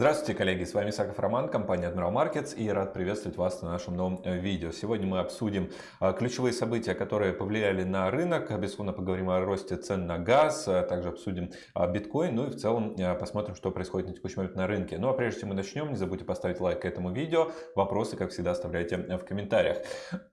Здравствуйте, коллеги! С вами Саков Роман, компания Admiral Markets и рад приветствовать вас на нашем новом э, видео. Сегодня мы обсудим э, ключевые события, которые повлияли на рынок. Безусловно, поговорим о росте цен на газ, а также обсудим э, биткоин, ну и в целом посмотрим, что происходит на текущий момент на рынке. Ну а прежде чем мы начнем, не забудьте поставить лайк этому видео. Вопросы, как всегда, оставляйте в комментариях.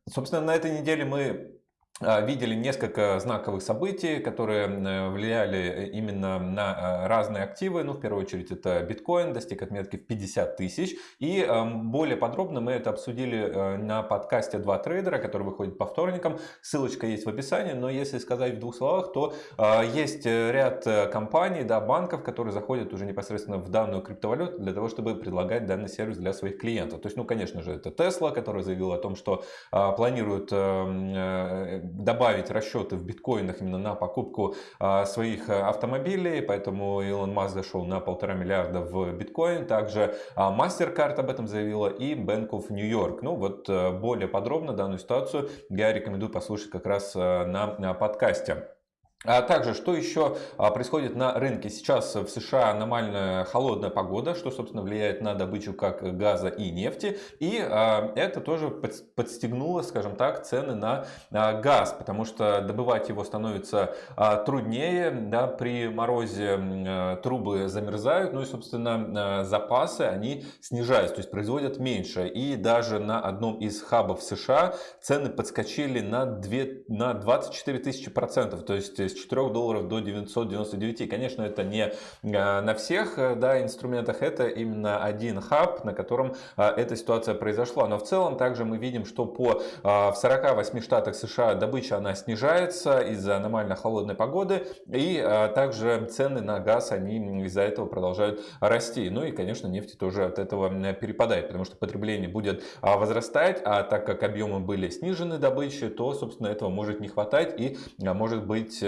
Собственно, на этой неделе мы а, видели несколько знаковых событий, которые влияли именно на а, разные активы. Ну, в первую очередь, это биткоин достиг отметки в 50 тысяч. И более подробно мы это обсудили э, на подкасте «Два трейдера», который выходит по вторникам. Ссылочка есть в описании. Но если сказать в двух словах, то а, есть э, ряд э, компаний, да, банков, которые заходят уже непосредственно в данную криптовалюту для того, чтобы предлагать данный сервис для своих клиентов. То есть, ну, конечно же, это Tesla, который заявил о том, что планирует эм, добавить расчеты в биткоинах именно на покупку а, своих э, автомобилей, поэтому Илон Маск зашел на полтора миллиарда в биткоин. Также а, MasterCard об этом заявила и Bank of New York. Ну вот э, более подробно данную ситуацию я рекомендую послушать как раз э, на подкасте. А также, что еще а, происходит на рынке? Сейчас в США аномальная холодная погода, что, собственно, влияет на добычу как газа и нефти. И а, это тоже подстегнуло, скажем так, цены на газ, потому что добывать его становится труднее. Да, при морозе трубы замерзают, ну и, собственно, запасы они снижаются, то есть производят меньше. И даже на одном из хабов США цены подскочили на, 2, на 24 тысячи процентов. То есть с 4 долларов до 999. Конечно, это не э, на всех э, да, инструментах, это именно один хаб, на котором э, эта ситуация произошла. Но в целом также мы видим, что по, в 48 штатах США добыча она снижается из-за аномально холодной погоды. И также цены на газ, они из-за этого продолжают расти. Ну и, конечно, нефть тоже от этого перепадает, потому что потребление будет возрастать, а так как объемы были снижены добычи, то, собственно, этого может не хватать и может быть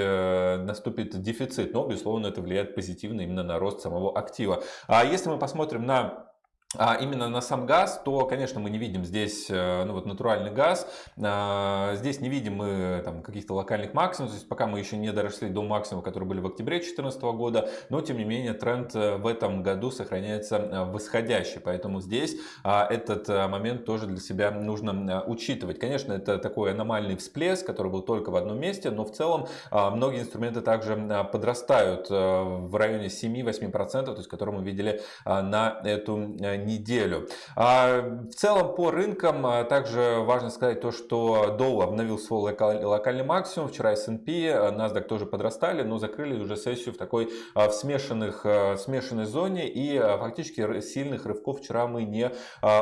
наступит дефицит, но, безусловно, это влияет позитивно именно на рост самого актива. А если мы посмотрим на а именно на сам газ, то, конечно, мы не видим здесь э, ну, вот натуральный газ. А, здесь не видим мы там, каких-то локальных максимумов. То есть пока мы еще не доросли до максимума, которые были в октябре 2014 года. Но, тем не менее, тренд э, в этом году сохраняется э, восходящий. Поэтому здесь а, этот момент тоже для себя нужно учитывать. Конечно, это такой аномальный всплеск, который был только в одном месте. Но в целом многие инструменты также подрастают в районе 7-8%, то есть которые мы видели на эту неделю. А в целом по рынкам а, также важно сказать то, что Dow обновил свой локальный максимум. Вчера S&P, NASDAQ тоже подрастали, но закрыли уже сессию в такой а, в смешанных, а, смешанной зоне. И фактически сильных рывков вчера мы не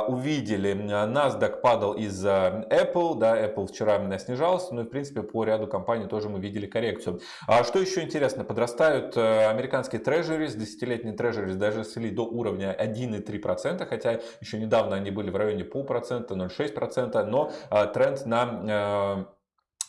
увидели. NASDAQ падал из-за Apple. Да, Apple вчера снижался, но и в принципе по ряду компаний тоже мы видели коррекцию. А что еще интересно? Подрастают американские трежерис, десятилетние трежерис даже сли до уровня 1,3% хотя еще недавно они были в районе полпроцента, 0,6%, но а, тренд на э,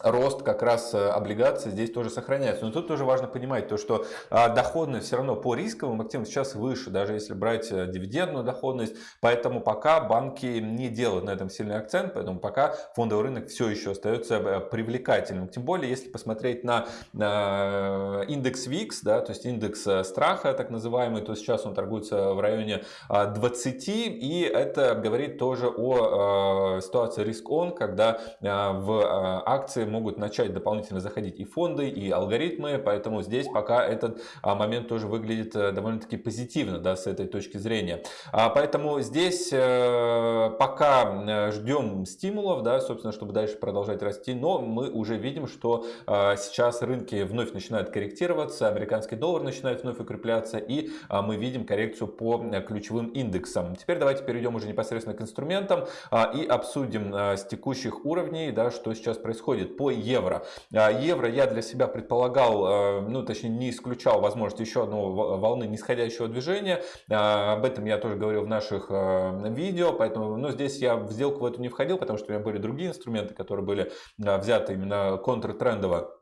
рост как раз э, облигаций здесь тоже сохраняется. Но тут тоже важно понимать то, что а, доходность все равно по рисковым активам сейчас выше, даже если брать э, дивидендную доходность. Поэтому пока банки не делают на этом сильный акцент, поэтому пока фондовый рынок все еще остается э, привлекательным. Тем более, если посмотреть на индекс VIX, да, то есть индекс страха так называемый, то сейчас он торгуется в районе 20, и это говорит тоже о ситуации риск-он, когда в акции могут начать дополнительно заходить и фонды, и алгоритмы, поэтому здесь пока этот а, момент тоже выглядит э, довольно-таки позитивно да, с этой точки зрения. А, поэтому здесь э, пока э, ждем стимулов, да, собственно, чтобы дальше продолжать расти, но мы уже видим, что сейчас рынки вновь начинают корректироваться, американский доллар начинает вновь укрепляться, и мы видим коррекцию по ключевым индексам. Теперь давайте перейдем уже непосредственно к инструментам и обсудим с текущих уровней, да, что сейчас происходит по евро. А, евро я для себя предполагал, э, ну точнее не исключал возможность еще одной волны нисходящего движения. А, об этом я тоже говорил в наших э, видео, поэтому ну, здесь я в сделку в эту не входил, потому что у меня были другие инструменты, которые были э, взяты именно контртрендово.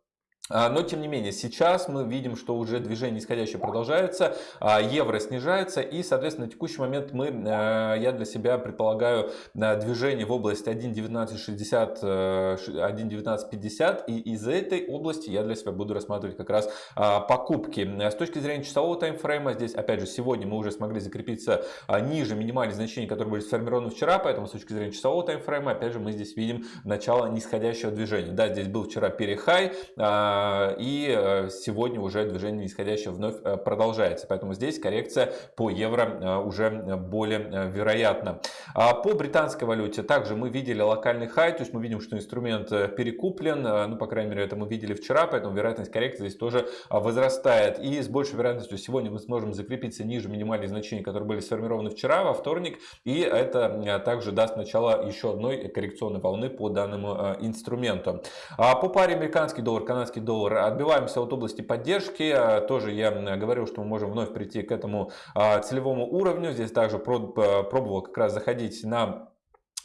А, но, тем не менее, сейчас мы видим, что уже движение нисходящее продолжается, а, евро снижается, и, соответственно, на текущий момент мы, а, я для себя предполагаю движение в область 1.1960, 1.1950, и из этой области я для себя буду рассматривать как раз покупки. С точки зрения часового таймфрейма, здесь, опять же, сегодня мы уже смогли закрепиться ниже минимальных значений, которые были сформированы вчера, поэтому с точки зрения часового таймфрейма, опять же, мы здесь видим начало нисходящего движения. Да, здесь был вчера перехай, и э, сегодня уже движение нисходящее вновь э, продолжается. Поэтому здесь коррекция по евро э, уже более вероятна. А по британской валюте также мы видели локальный хай, то есть мы видим, что инструмент перекуплен, ну, по крайней мере, это мы видели вчера, поэтому вероятность коррекции здесь тоже возрастает. И с большей вероятностью сегодня мы сможем закрепиться ниже минимальных значений, которые были сформированы вчера, во вторник, и это также даст начало еще одной коррекционной волны по данному инструменту. А по паре американский доллар, канадский доллар. Отбиваемся от области поддержки. А, тоже я говорил, что мы можем вновь прийти к этому а, целевому уровню. Здесь также пробовал как раз заходить на а,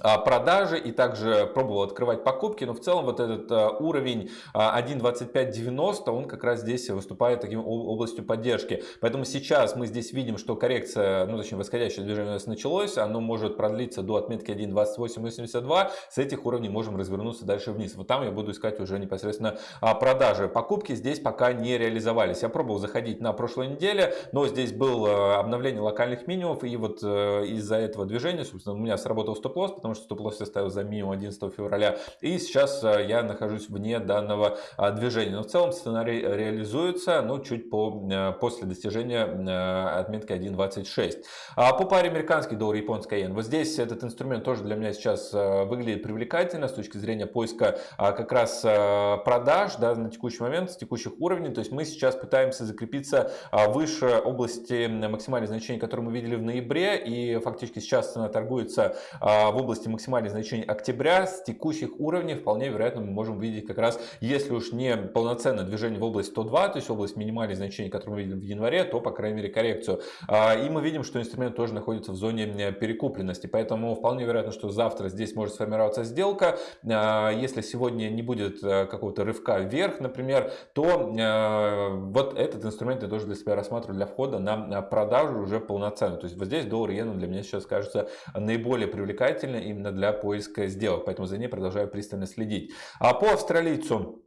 продажи и также пробовал открывать покупки, но в целом вот этот а, уровень 1.2590, а, он как раз здесь выступает таким областью поддержки. Поэтому сейчас мы здесь видим, что коррекция, ну точнее восходящее движение у нас началось, оно может продлиться до отметки 1.2882, с этих уровней можем развернуться дальше вниз. Вот там я буду искать уже непосредственно продажи. Покупки здесь пока не реализовались. Я пробовал заходить на прошлой неделе, но здесь было обновление локальных минимумов и вот э, из-за этого движения, собственно, у меня сработал стоп-лосс, потому что стоп-лосс я ставил за минимум 11 февраля. И сейчас э, я нахожусь вне данного а, движения. Но в целом сценарий реализуется, но чуть по, э, после достижения э, отметки 1.26. А по паре американский доллар, японская иен. Вот здесь этот инструмент тоже для меня сейчас выглядит привлекательно с точки зрения поиска а, как раз продаж да, на текущий момент, с текущих уровней. То есть мы сейчас пытаемся закрепиться а, выше области максимальных значений, которые мы видели в ноябре. И фактически сейчас цена торгуется в области области максимальных значений октября с текущих уровней вполне вероятно мы можем видеть как раз, если уж не полноценное движение в область 102, то есть область минимальных значений, которые мы видим в январе, то по крайней мере коррекцию. А, и мы видим, что инструмент тоже находится в зоне перекупленности, поэтому вполне вероятно, что завтра здесь может сформироваться сделка. А, если сегодня не будет э, какого-то рывка вверх, например, то э, вот этот инструмент я тоже для себя рассматриваю для входа на продажу уже полноценно. То есть вот здесь доллар иена для меня сейчас кажется наиболее привлекательным именно для поиска сделок, поэтому за ней продолжаю пристально следить. А по австралийцу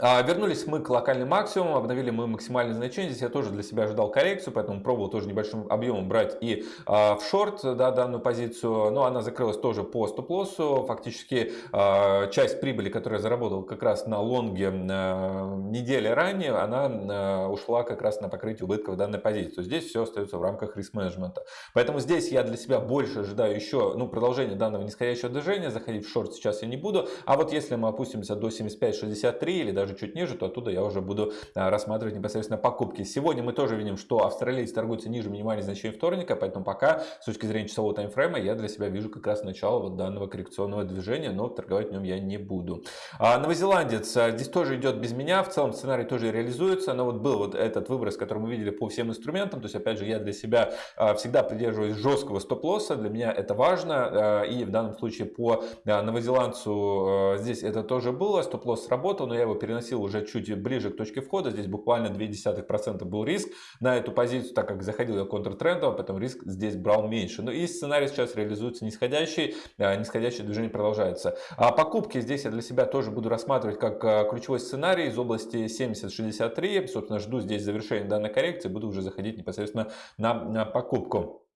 вернулись мы к локальным максимумам, обновили мы максимальные значения. Здесь я тоже для себя ожидал коррекцию, поэтому пробовал тоже небольшим объемом брать и а, в шорт да, данную позицию. Но она закрылась тоже по стоп-лоссу. Фактически а, часть прибыли, которую я заработал как раз на лонге а, недели ранее, она а, ушла как раз на покрытие убытков данной позиции. То здесь все остается в рамках риск-менеджмента. Поэтому здесь я для себя больше ожидаю еще ну, продолжения данного нисходящего движения. Заходить в шорт сейчас я не буду. А вот если мы опустимся до 75-63 или даже чуть ниже, то оттуда я уже буду а, рассматривать непосредственно покупки. Сегодня мы тоже видим, что австралиец торгуется ниже минимальных значений вторника, поэтому пока с точки зрения часового таймфрейма я для себя вижу как раз начало вот данного коррекционного движения, но торговать в нем я не буду. А, новозеландец а, здесь тоже идет без меня, в целом сценарий тоже реализуется, но вот был вот этот выброс, который мы видели по всем инструментам, то есть опять же я для себя всегда придерживаюсь жесткого стоп-лосса, для меня это важно, и в данном случае по новозеландцу здесь это тоже было, стоп-лосс сработал, но я его переносил уже чуть ближе к точке входа. Здесь буквально 0,2% был риск на эту позицию, так как заходил я контртрендово, поэтому риск здесь брал меньше. Ну и сценарий сейчас реализуется нисходящий, а, нисходящее движение продолжается. А покупки здесь я для себя тоже буду рассматривать как а, ключевой сценарий из области 70-63. Собственно, жду здесь завершения данной коррекции, буду уже заходить непосредственно на, на покупку.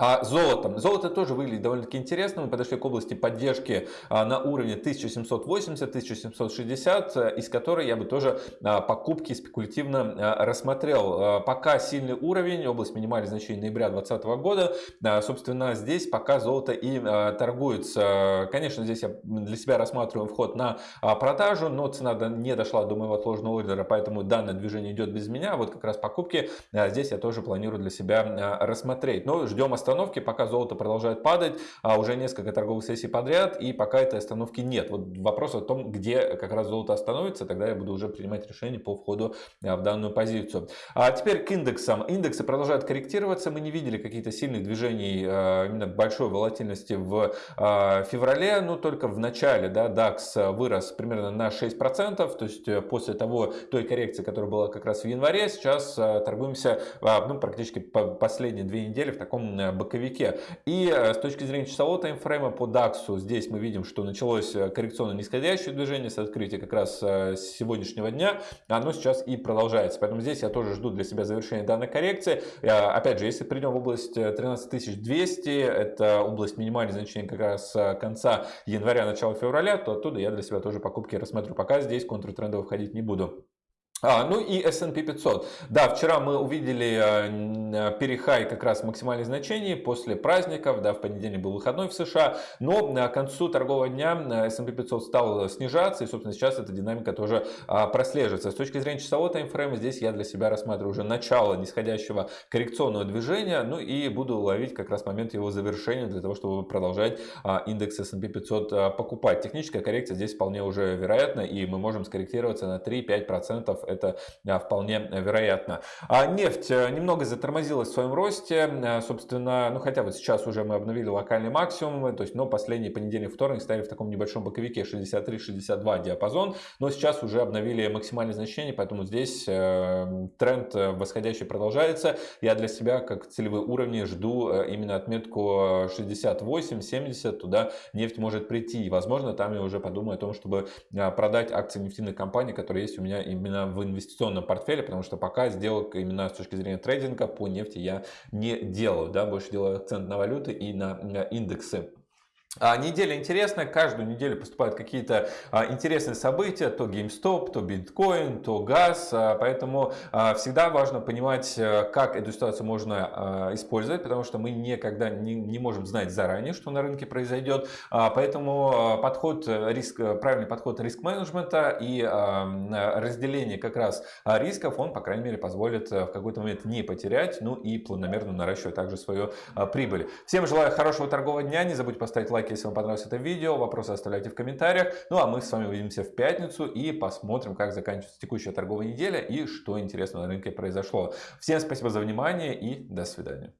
А золотом. Золото тоже выглядит довольно-таки интересно. Мы подошли к области поддержки а, на уровне 1780-1760, э, из которой я бы тоже а, покупки спекулятивно а, рассмотрел. Пока сильный уровень, область минимальных значений ноября 2020 года. Собственно, здесь пока золото и торгуется. Конечно, здесь я для себя рассматриваю вход на продажу, но цена не дошла до моего отложенного ордера, поэтому данное движение идет без меня. Вот как раз покупки здесь я тоже планирую для себя рассмотреть. Но ждем остальных остановки, пока золото продолжает падать, а уже несколько торговых сессий подряд, и пока этой остановки нет. Вот вопрос о том, где как раз золото остановится, тогда я буду уже принимать решение по входу а, в данную позицию. А теперь к индексам. Индексы продолжают корректироваться, мы не видели каких-то сильных движений, а, именно большой волатильности в феврале, но только в начале, да, DAX вырос примерно на 6%, то есть э, после того, той коррекции, которая была как раз в январе, сейчас торгуемся ну, практически последние две недели в таком э, боковике. И э, с точки зрения часового таймфрейма по DAX, здесь мы видим, что началось э, коррекционно нисходящее движение с открытия как раз с сегодняшнего дня. Оно сейчас и продолжается. Поэтому здесь я тоже жду для себя завершения данной коррекции. Опять же, если придем в область 13200, это область минимальных значений как раз конца января, начала февраля, то оттуда я для себя тоже покупки рассмотрю. Пока здесь контртрендово входить не буду. А, ну и S&P 500. Да, вчера мы увидели э, перехай как раз максимальных значений после праздников, да, в понедельник был выходной в США, но к концу торгового дня S&P 500 стал снижаться, и, собственно, сейчас эта динамика тоже а, прослеживается. С точки зрения часового таймфрейма, здесь я для себя рассматриваю уже начало нисходящего коррекционного движения, ну и буду ловить как раз момент его завершения для того, чтобы продолжать а, индекс S&P 500 а, покупать. Техническая коррекция здесь вполне уже вероятна, и мы можем скорректироваться на 3-5% это а, вполне вероятно. А нефть э, немного затормозилась в своем росте, э, собственно, ну хотя вот сейчас уже мы обновили локальный максимум, то есть, но последний понедельник, вторник стояли в таком небольшом боковике 63-62 диапазон, но сейчас уже обновили максимальное значение, поэтому здесь э, тренд восходящий продолжается. Я для себя как целевые уровни жду именно отметку 68-70, туда нефть может прийти. И, возможно, там я уже подумаю о том, чтобы продать акции нефтяных компаний, которые есть у меня именно в инвестиционном портфеле, потому что пока сделок именно с точки зрения трейдинга по нефти я не делаю, да, больше делаю акцент на валюты и на индексы. А, неделя интересная, каждую неделю поступают какие-то а, интересные события, то GameStop, то биткоин, то газ, а, поэтому всегда важно понимать, э, как эту ситуацию можно использовать, потому что мы никогда не, не можем знать заранее, что на рынке произойдет, поэтому подход, риск, правильный подход риск-менеджмента и разделение как раз рисков, он, по крайней мере, позволит э, в какой-то момент не потерять, ну и планомерно наращивать также свою прибыль. Всем желаю хорошего торгового дня, не забудьте поставить лайк, если вам понравилось это видео. Вопросы оставляйте в комментариях. Ну а мы с вами увидимся в пятницу и посмотрим, как заканчивается текущая торговая неделя и что интересного на рынке произошло. Всем спасибо за внимание и до свидания.